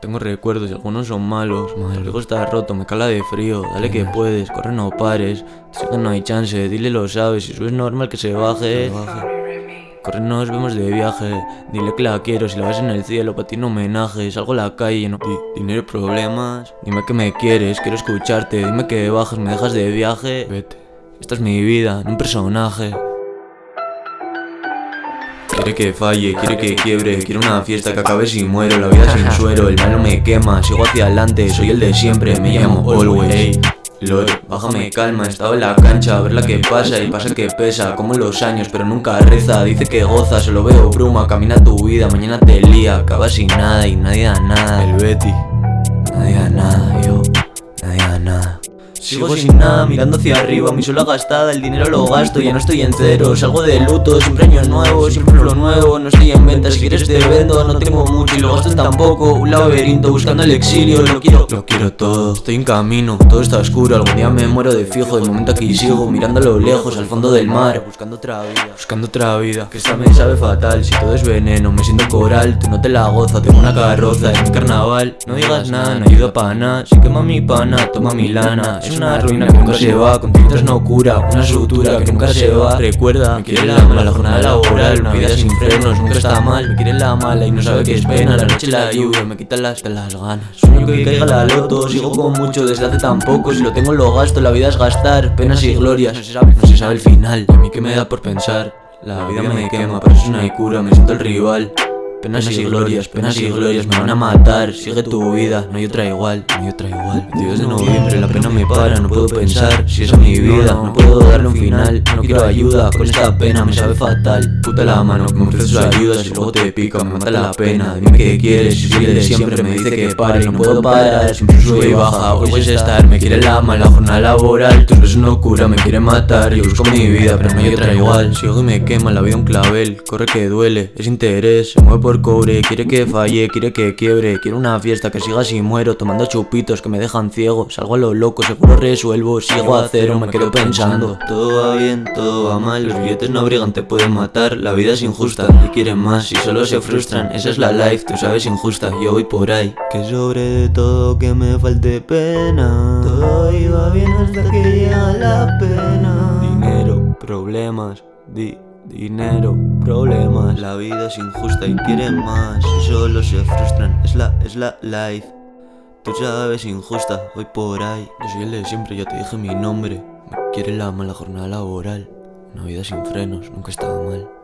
Tengo recuerdos y algunos son malos. El riego está roto, me cala de frío. Dale que puedes, corre no pares. Sé que no hay chance, dile lo sabes. Si es normal que se baje. Corre, nos vemos de viaje. Dile que la quiero, si la ves en el cielo, para ti un homenaje. Salgo a la calle, no di dinero problemas. Dime que me quieres, quiero escucharte. Dime que bajas, me dejas de viaje. Vete. Esta es mi vida, no un personaje. Quiere que falle, quiere que quiebre, quiere una fiesta que acabe si muero, la vida sin suero, el malo me quema, sigo hacia adelante, soy el de siempre, me llamo Always. Ey, Lord, bájame calma, estaba en la cancha a ver la que pasa y pasa que pesa, como los años, pero nunca reza, dice que goza, solo veo bruma, camina tu vida, mañana te lía, acaba sin nada y nadie da nada. El Betty, nadie da nada, yo, nadie da nada. Sigo sin nada, mirando hacia arriba, mi sola gastada, el dinero lo gasto, ya no estoy en cero Salgo de luto, siempre año nuevo, siempre lo nuevo, no estoy en venta, si quieres te vendo, no tengo mucho y lo gasto tampoco Un laberinto buscando el exilio, lo quiero, lo quiero todo Estoy en camino, todo está oscuro, algún día me muero de fijo, de momento aquí sigo, mirando a lo lejos, al fondo del mar Buscando otra vida, buscando otra vida, que esta me sabe fatal, si todo es veneno, me siento coral, tú no te la gozas, tengo una carroza, es mi carnaval No digas nada, no ayuda para nada, si quema mi pana, toma mi lana Es una ruina que nunca se va, con tintas no cura Una sutura que nunca se va Recuerda, me quiere la mala la jornada laboral Una vida sin frenos, nunca está mal. Me quiere la mala y no sabe qué es pena La noche la lluvia, me quita las, las ganas. Sueño que caiga la loto, sigo con mucho desde hace tan poco Si lo tengo lo gasto, la vida es gastar Penas y glorias, no se sabe, no se sabe el final. Y a mí que me da por pensar La vida me quema, pero eso no hay cura, me siento el rival Penas y glorias, penas y glorias me van a matar. Sigue tu vida, no hay otra igual, no hay otra igual. 22 de noviembre, la pena me para, no puedo pensar Si esa es mi vida, no puedo darle un final. No quiero ayuda, con esta pena me sabe fatal. Puta la mano, que me ofrece sus ayudas y luego te pica, me mata la pena. Dime qué quieres, si el de siempre me dice que pare No puedo parar, siempre sube y baja, hoy es estar Me quiere la mala jornada laboral, tus besos no cura, me quiere matar Yo busco mi vida, pero no hay otra igual Sigo y me quema la vida un clavel, corre que duele, es interés, se mueve por por Quiere que falle, quiere que quiebre Quiere una fiesta que siga si muero Tomando chupitos que me dejan ciego Salgo a lo loco, seguro resuelvo Sigo a cero, me quedo pensando. Todo va bien, todo va mal Los billetes no abrigan, te pueden matar La vida es injusta y quieren más Y solo se frustran, esa es la life Tú sabes injusta, yo voy por ahí. Que sobre todo que me falte pena. Todo iba bien hasta que llega la pena. Dinero, problemas, di Dinero, problemas, la vida es injusta y quieren más. Y solo se frustran, es la, es la life. Tú sabes injusta, voy por ahí. Yo soy el de siempre, ya te dije mi nombre. Me quiere la mala jornada laboral. Una vida sin frenos, nunca estaba mal